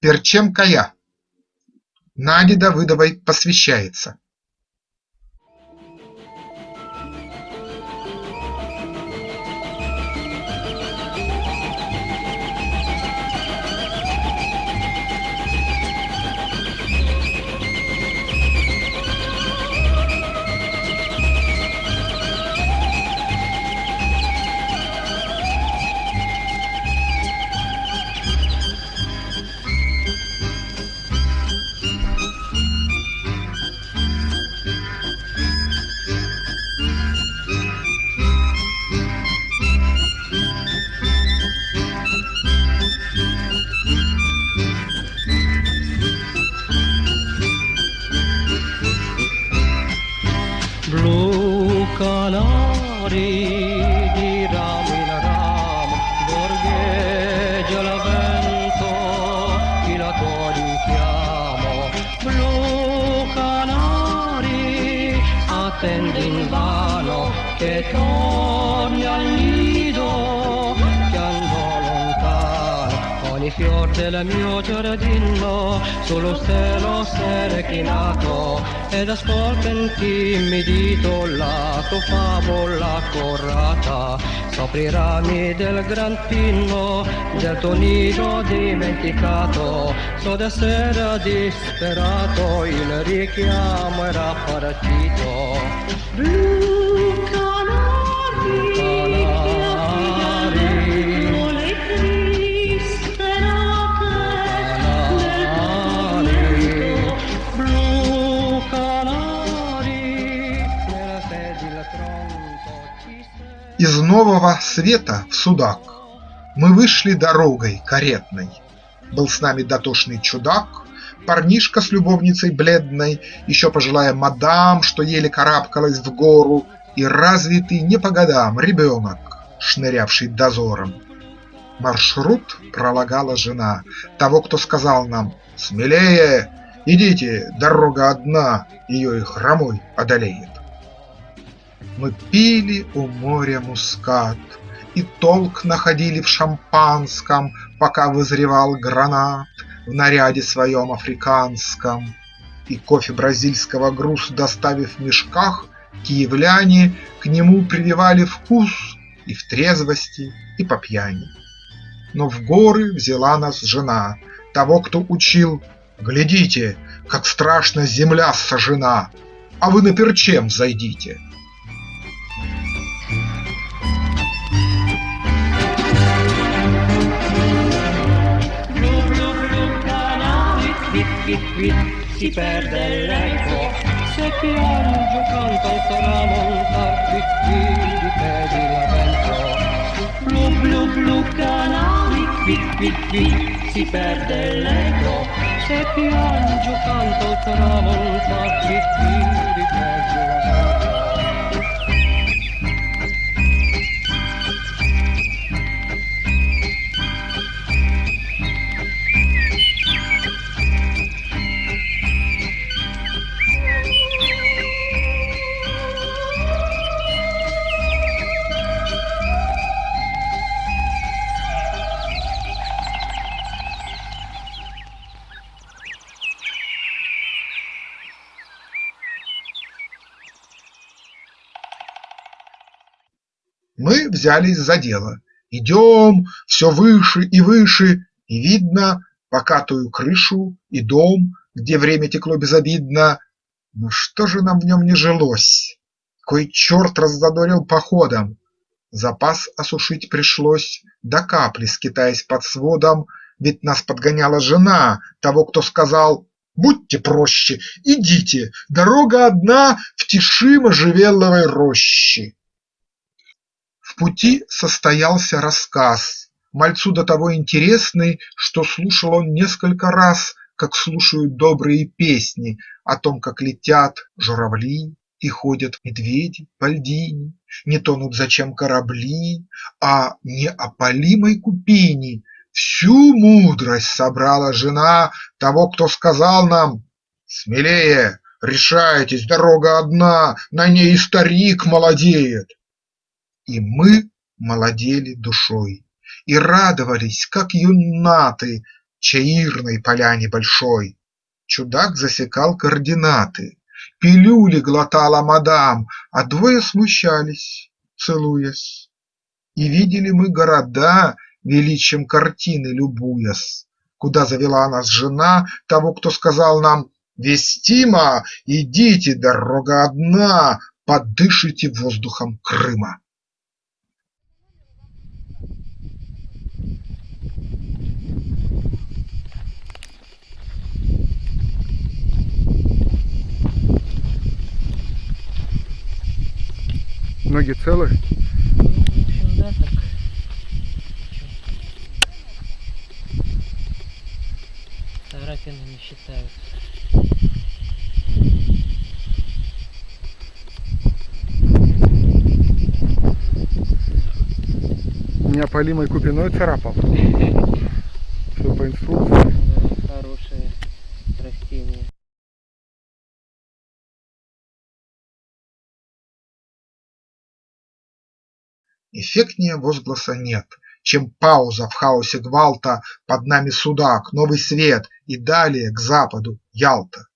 Перчем Кая Наде Давыдовой посвящается. attendo in vano che torni. Fior del mio giardino sullo stelo reclinato ed ascolta intimidito la tua favola corrata sopra i rami del gran pinno del tuo nido dimenticato so d'essere disperato il richiamo era partito. Blu нового света в Судак Мы вышли дорогой каретной. Был с нами дотошный чудак, Парнишка с любовницей бледной, Еще пожилая мадам, что еле карабкалась в гору, И развитый не по годам ребенок, шнырявший дозором. Маршрут пролагала жена Того, кто сказал нам «Смелее! Идите, дорога одна, Ее и хромой одолеет». Мы пили у моря мускат И толк находили в шампанском, Пока вызревал гранат В наряде своем африканском. И кофе бразильского груз доставив в мешках, Киевляне к нему прививали вкус И в трезвости, и по пьяни. Но в горы взяла нас жена Того, кто учил Глядите, как страшно земля сожжена, А вы на перчем зайдите. qui qui si perde l'eco se piange canta il saramo a qui qui di pedi la vento blu blu blu canali qui qui qui si perde l'eco se piange canta il saramo Мы взялись за дело. Идем все выше и выше, И видно покатую крышу и дом, Где время текло безобидно. Но что же нам в нем не жилось? Кой черт раззадорил походом. Запас осушить пришлось До капли, скитаясь под сводом, Ведь нас подгоняла жена Того, кто сказал Будьте проще, идите, дорога одна В тиши можжевеловой рощи. Пути состоялся рассказ, Мальцу до того интересный, Что слушал он несколько раз, Как слушают добрые песни О том, как летят журавли И ходят медведи по льдине, Не тонут зачем корабли, А неопалимой купине. Всю мудрость собрала жена Того, кто сказал нам Смелее, решайтесь, дорога одна, На ней и старик молодеет. И мы молодели душой И радовались, как юннаты, Чаирной поляне большой. Чудак засекал координаты, Пилюли глотала мадам, а двое смущались, целуясь. И видели мы города, величием картины любуясь, Куда завела нас жена того, кто сказал нам Вестима, идите, дорога одна, подышите воздухом Крыма. Ноги целы? Да, так. Царапины не считаются. Неопалимой купиной царапал. Все по инструкции. Эффектнее возгласа нет, чем пауза в хаосе гвалта Под нами Судак, Новый Свет и далее к западу Ялта.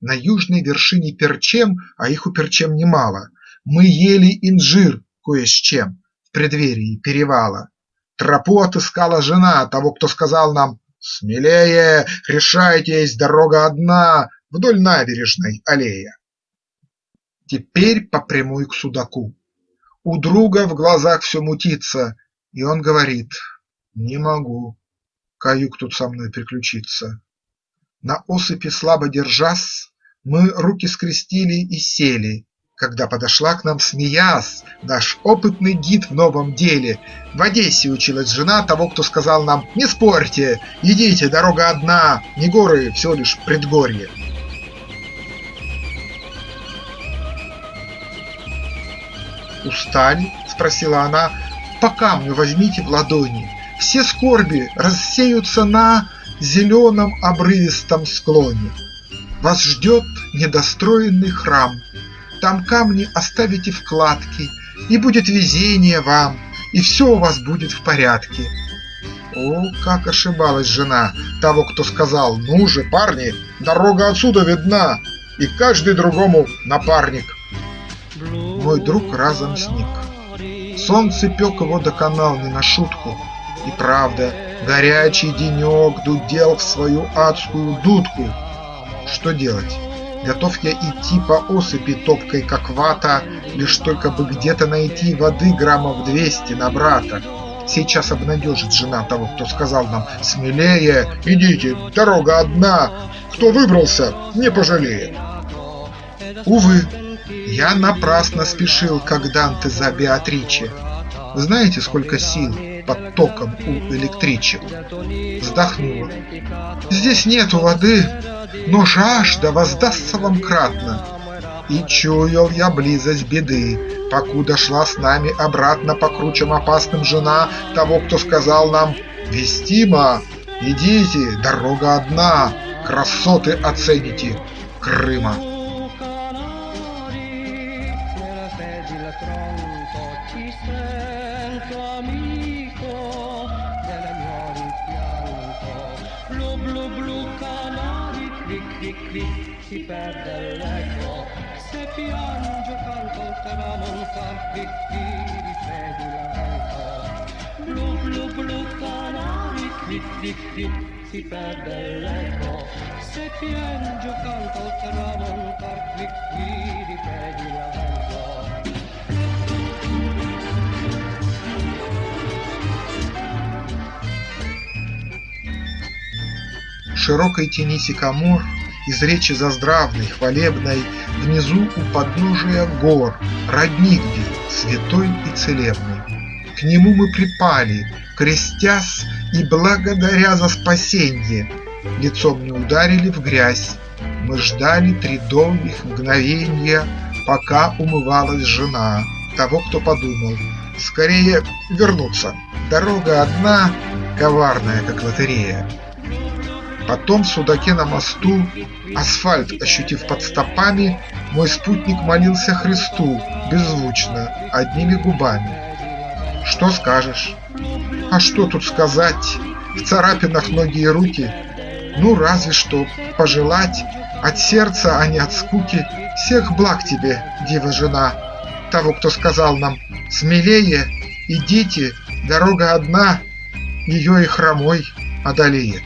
На южной вершине Перчем, а их у Перчем немало, Мы ели инжир кое с чем в преддверии перевала. Тропу отыскала жена того, кто сказал нам Смелее, решайтесь, дорога одна Вдоль набережной аллея. Теперь по прямой к Судаку. У друга в глазах все мутится, и он говорит: не могу, каюк тут со мной приключиться. На осыпи слабо держась, мы руки скрестили и сели, Когда подошла к нам смеясь наш опытный гид в новом деле. В Одессе училась жена того, кто сказал нам: не спорьте, идите, дорога одна, не горы, всего лишь предгорье. «Устали?» – спросила она. «По камню возьмите в ладони, Все скорби рассеются на Зеленом обрывистом склоне. Вас ждет недостроенный храм, Там камни оставите вкладки, И будет везение вам, И все у вас будет в порядке». О, как ошибалась жена того, кто сказал «Ну же, парни, дорога отсюда видна, И каждый другому напарник». Мой друг разом сник. Солнце пек его доконал не на шутку. И правда, горячий денек дудел в свою адскую дудку. Что делать? Готов я идти по осыпи топкой, как вата, Лишь только бы где-то найти воды граммов двести на брата. Сейчас обнадежит жена того, кто сказал нам «Смелее, идите, дорога одна, кто выбрался, не пожалеет». Увы, я напрасно спешил, как Данте за Беатриче. Знаете, сколько сил под током у электричек? Вздохнула. Здесь нету воды, но жажда воздастся вам кратно. И чуял я близость беды, покуда шла с нами обратно по кручам опасным жена того, кто сказал нам «Вестима, идите, дорога одна, красоты оцените Крыма». ti sento amico della mia rimpianto. Blu blu blu canari cri cri cri si perde l'eco. Se piange canto tramontar cri cri ripeti lento blu blu blu canari cri cri cri si perde l'eco. Se piange canto tramontar cri cri ripeti lento широкой тени сикамор Из речи заздравной, хвалебной Внизу у подножия гор Родник где, святой и целебный. К нему мы припали, крестясь И благодаря за спасенье, Лицом не ударили в грязь. Мы ждали три долгих мгновенья, Пока умывалась жена Того, кто подумал, скорее вернуться. Дорога одна, коварная, как лотерея. Потом судаке на мосту, асфальт ощутив под стопами, Мой спутник молился Христу, беззвучно, одними губами. Что скажешь? А что тут сказать? в царапинах ноги и руки, ну разве что пожелать от сердца, а не от скуки всех благ тебе, дива жена, того, кто сказал нам смелее, идите, дорога одна, ее и хромой одолеет.